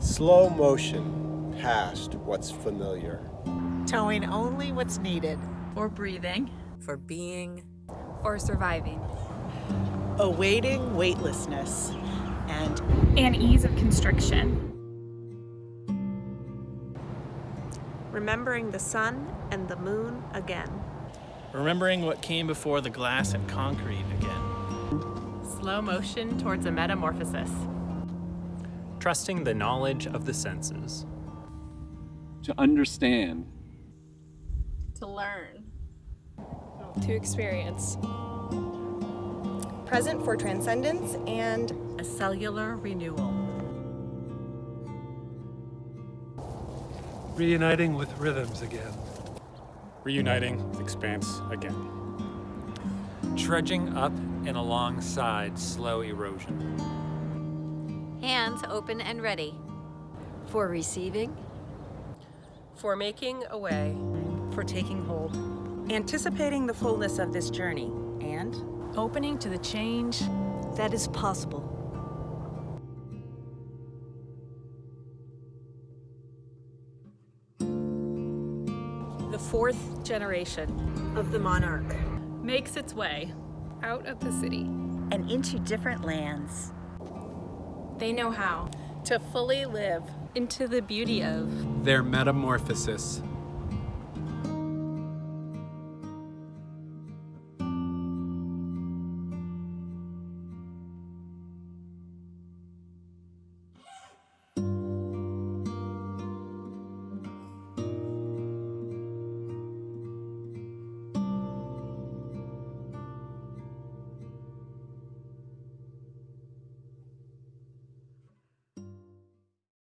Slow motion past what's familiar. Towing only what's needed. For breathing. For being. For surviving. Awaiting weightlessness. And and ease of constriction. Remembering the sun and the moon again. Remembering what came before the glass and concrete again. Slow motion towards a metamorphosis. Trusting the knowledge of the senses. To understand. To learn. To experience. Present for transcendence and a cellular renewal. Reuniting with rhythms again. Reuniting with expanse again. Trudging up and alongside slow erosion. Hands open and ready. For receiving. For making a way. For taking hold. Anticipating the fullness of this journey. And opening to the change that is possible. The fourth generation of the monarch makes its way out of the city and into different lands. They know how. To fully live into the beauty of their metamorphosis